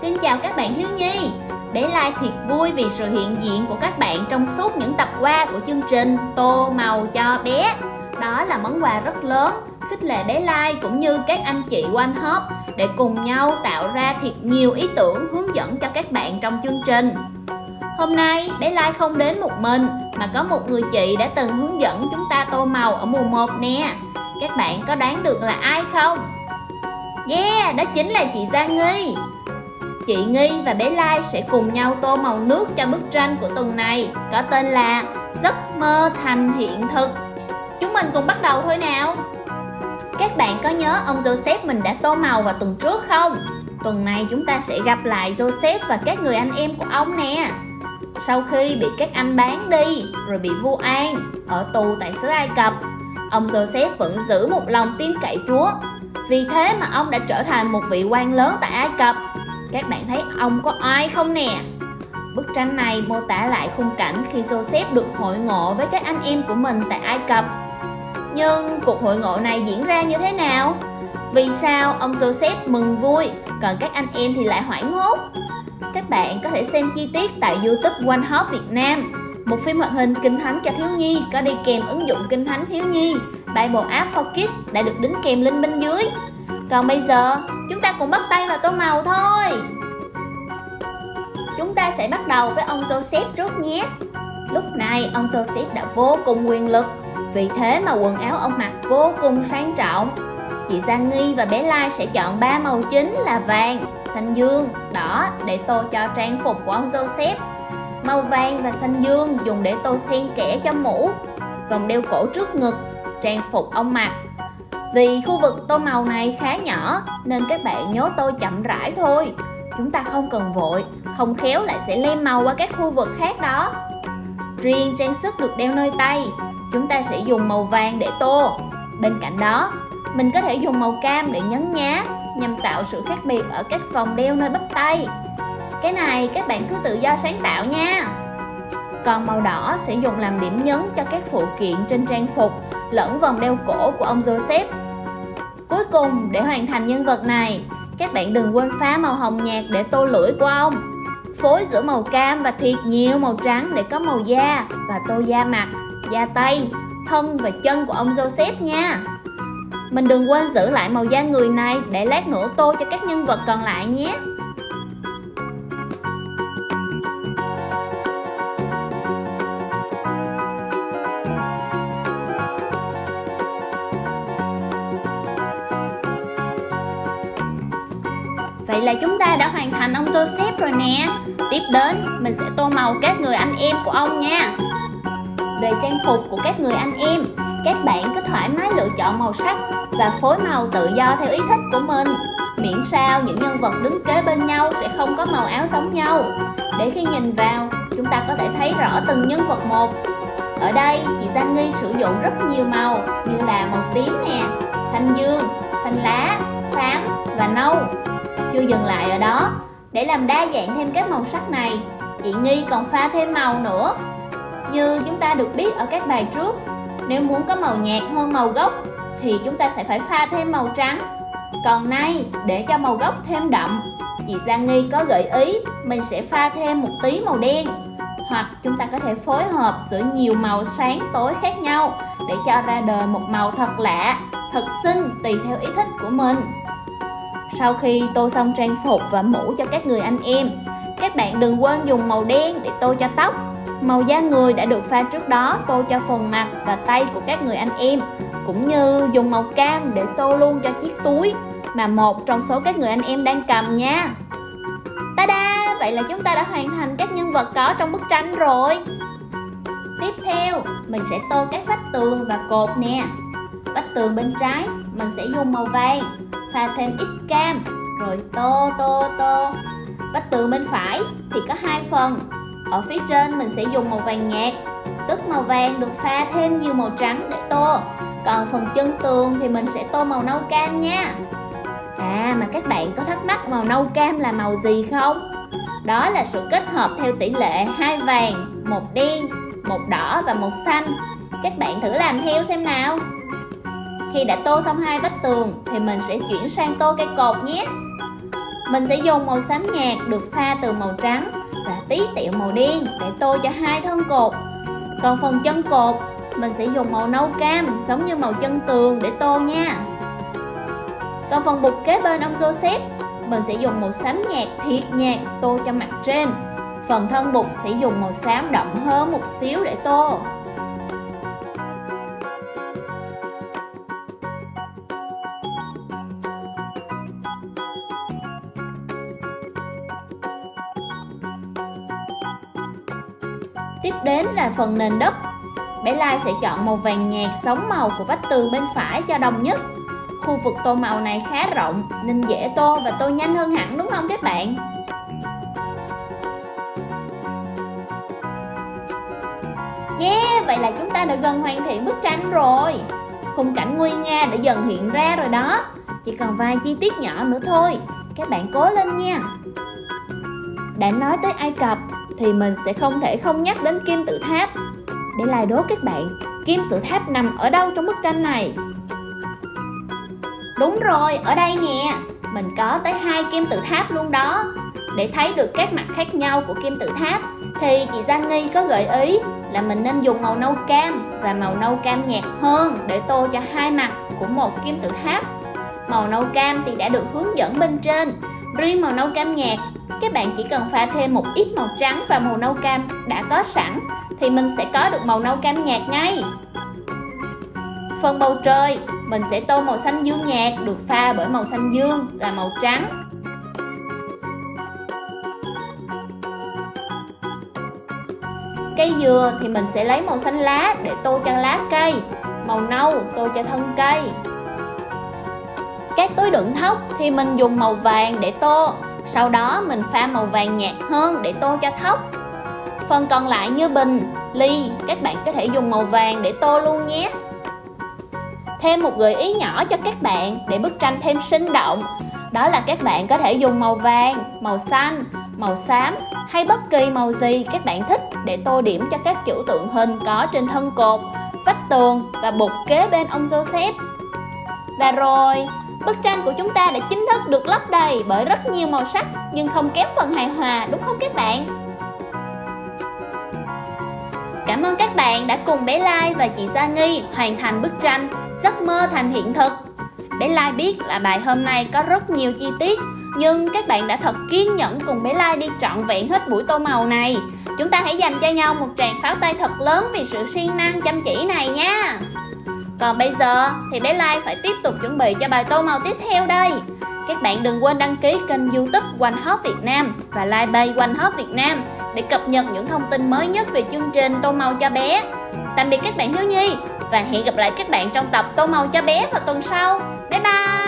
Xin chào các bạn thiếu nhi. Bé Lai thiệt vui vì sự hiện diện của các bạn trong suốt những tập qua của chương trình Tô màu cho bé. Đó là món quà rất lớn khích lệ bé Lai cũng như các anh chị quanh hớp để cùng nhau tạo ra thiệt nhiều ý tưởng hướng dẫn cho các bạn trong chương trình. Hôm nay bé Lai không đến một mình mà có một người chị đã từng hướng dẫn chúng ta tô màu ở mùa 1 nè. Các bạn có đoán được là ai không? Yeah, đó chính là chị Gia Nghi. Chị Nghi và bé Lai sẽ cùng nhau tô màu nước cho bức tranh của tuần này, Có tên là Giấc mơ thành hiện thực. Chúng mình cùng bắt đầu thôi nào. Các bạn có nhớ ông Joseph mình đã tô màu vào tuần trước không? Tuần này chúng ta sẽ gặp lại Joseph và các người anh em của ông nè. Sau khi bị các anh bán đi, rồi bị vua An ở tù tại xứ Ai Cập, Ông Joseph vẫn giữ một lòng tin cậy Chúa. Vì thế mà ông đã trở thành một vị quan lớn tại Ai Cập các bạn thấy ông có ai không nè? Bức tranh này mô tả lại khung cảnh khi Joseph được hội ngộ với các anh em của mình tại Ai Cập. Nhưng cuộc hội ngộ này diễn ra như thế nào? Vì sao ông Joseph mừng vui, còn các anh em thì lại hoảng hốt? Các bạn có thể xem chi tiết tại YouTube One Hop Việt Nam, một phim hoạt hình kinh thánh cho thiếu nhi có đi kèm ứng dụng kinh thánh thiếu nhi Bible App for Kids đã được đính kèm link bên dưới. Còn bây giờ, chúng ta cùng bắt tay vào tô màu thôi. Chúng ta sẽ bắt đầu với ông Joseph trước nhé. Lúc này ông Joseph đã vô cùng quyền lực. Vì thế mà quần áo ông mặc vô cùng sang trọng. Chị Giang Nghi và bé Lai sẽ chọn ba màu chính là vàng, xanh dương, đỏ để tô cho trang phục của ông Joseph. Màu vàng và xanh dương dùng để tô xen kẽ cho mũ. Vòng đeo cổ trước ngực, trang phục ông mặc vì khu vực tô màu này khá nhỏ nên các bạn nhớ tô chậm rãi thôi. Chúng ta không cần vội, không khéo lại sẽ lem màu qua các khu vực khác đó. Riêng trang sức được đeo nơi tay, chúng ta sẽ dùng màu vàng để tô. Bên cạnh đó, mình có thể dùng màu cam để nhấn nhá nhằm tạo sự khác biệt ở các vòng đeo nơi bắp tay. Cái này các bạn cứ tự do sáng tạo nha con màu đỏ sẽ dùng làm điểm nhấn cho các phụ kiện trên trang phục lẫn vòng đeo cổ của ông Joseph. Cuối cùng, để hoàn thành nhân vật này, các bạn đừng quên phá màu hồng nhạt để tô lưỡi của ông. Phối giữa màu cam và thiệt nhiều màu trắng để có màu da và tô da mặt, da tay, thân và chân của ông Joseph nha. Mình đừng quên giữ lại màu da người này để lát nữa tô cho các nhân vật còn lại nhé. Là chúng ta đã hoàn thành ông Joseph rồi nè. Tiếp đến mình sẽ tô màu các người anh em của ông nha. Về trang phục của các người anh em Các bạn cứ thoải mái lựa chọn màu sắc Và phối màu tự do theo ý thích của mình. Miễn sao những nhân vật đứng kế bên nhau sẽ không có màu áo giống nhau. Để khi nhìn vào chúng ta có thể thấy rõ từng nhân vật một. Ở đây chị Giang Nghi sử dụng rất nhiều màu Như là màu tím nè, xanh dương, xanh lá, xám và nâu chưa dừng lại ở đó, để làm đa dạng thêm các màu sắc này, chị Nghi còn pha thêm màu nữa. Như chúng ta được biết ở các bài trước, nếu muốn có màu nhạt hơn màu gốc thì chúng ta sẽ phải pha thêm màu trắng. Còn nay, để cho màu gốc thêm đậm, chị Giang Nghi có gợi ý mình sẽ pha thêm một tí màu đen. Hoặc chúng ta có thể phối hợp giữa nhiều màu sáng tối khác nhau để cho ra đời một màu thật lạ, thật xinh tùy theo ý thích của mình. Sau khi tô xong trang phục và mũ cho các người anh em, các bạn đừng quên dùng màu đen để tô cho tóc. Màu da người đã được pha trước đó tô cho phần mặt và tay của các người anh em, cũng như dùng màu cam để tô luôn cho chiếc túi mà một trong số các người anh em đang cầm nha. Ta-da! Vậy là chúng ta đã hoàn thành các nhân vật có trong bức tranh rồi. Tiếp theo, mình sẽ tô các vách tường và cột nè. Vách tường bên trái, mình sẽ dùng màu vàng pha thêm ít cam rồi tô tô tô. Vách tường bên phải thì có hai phần. Ở phía trên mình sẽ dùng màu vàng nhạt tức màu vàng được pha thêm nhiều màu trắng để tô. Còn phần chân tường thì mình sẽ tô màu nâu cam nha. À mà các bạn có thắc mắc màu nâu cam là màu gì không? Đó là sự kết hợp theo tỷ lệ hai vàng, một đen, một đỏ và một xanh. Các bạn thử làm theo xem nào khi đã tô xong hai vách tường thì mình sẽ chuyển sang tô cây cột nhé Mình sẽ dùng màu xám nhạt được pha từ màu trắng và tí tẹo màu đen để tô cho hai thân cột. Còn phần chân cột, mình sẽ dùng màu nâu cam giống như màu chân tường để tô nha. Còn phần bục kế bên ông Joseph, mình sẽ dùng màu xám nhạt thiệt nhạt tô cho mặt trên. Phần thân bục sẽ dùng màu xám đậm hơn một xíu để tô. Tiếp đến là phần nền đất. Bé Lai sẽ chọn màu vàng nhạt sống màu của vách tường bên phải cho đồng nhất. Khu vực tô màu này khá rộng nên dễ tô và tô nhanh hơn hẳn đúng không các bạn? Yeah, vậy là chúng ta đã gần hoàn thiện bức tranh rồi. Khung cảnh nguyên nga đã dần hiện ra rồi đó. Chỉ còn vài chi tiết nhỏ nữa thôi. Các bạn cố lên nha. Đã nói tới Ai Cập thì mình sẽ không thể không nhắc đến kim tự tháp. Để lại đố các bạn, kim tự tháp nằm ở đâu trong bức tranh này? Đúng rồi, ở đây nè. Mình có tới hai kim tự tháp luôn đó. Để thấy được các mặt khác nhau của kim tự tháp, thì chị Giang Nghi có gợi ý là mình nên dùng màu nâu cam và màu nâu cam nhạt hơn để tô cho hai mặt của một kim tự tháp. Màu nâu cam thì đã được hướng dẫn bên trên. Riêng màu nâu cam nhạt các bạn chỉ cần pha thêm một ít màu trắng và màu nâu cam đã có sẵn, thì mình sẽ có được màu nâu cam nhạt ngay. Phần bầu trời, mình sẽ tô màu xanh dương nhạt được pha bởi màu xanh dương là màu trắng. Cây dừa thì mình sẽ lấy màu xanh lá để tô cho lá cây, màu nâu tô cho thân cây. Các túi đựng thóc thì mình dùng màu vàng để tô sau đó mình pha màu vàng nhạt hơn để tô cho thóc. Phần còn lại như bình, ly, các bạn có thể dùng màu vàng để tô luôn nhé. Thêm một gợi ý nhỏ cho các bạn để bức tranh thêm sinh động. Đó là các bạn có thể dùng màu vàng, màu xanh, màu xám hay bất kỳ màu gì các bạn thích để tô điểm cho các chữ tượng hình có trên thân cột, vách tường và bục kế bên ông Joseph. Và rồi, Bức tranh của chúng ta đã chính thức được lấp đầy bởi rất nhiều màu sắc, nhưng không kém phần hài hòa, đúng không các bạn? Cảm ơn các bạn đã cùng bé Lai và chị Sa Nghi hoàn thành bức tranh Giấc mơ thành hiện thực. Bé Lai biết là bài hôm nay có rất nhiều chi tiết, nhưng các bạn đã thật kiên nhẫn cùng bé Lai đi trọn vẹn hết buổi tô màu này. Chúng ta hãy dành cho nhau một tràng pháo tay thật lớn vì sự siêng năng chăm chỉ này nha. Còn bây giờ thì bé Lai phải tiếp tục chuẩn bị cho bài tô màu tiếp theo đây. Các bạn đừng quên đăng ký kênh youtube One Hot Việt Nam và like bay One Hot Việt Nam để cập nhật những thông tin mới nhất về chương trình tô màu cho bé. Tạm biệt các bạn thiếu nhi và hẹn gặp lại các bạn trong tập tô màu cho bé vào tuần sau. Bye bye!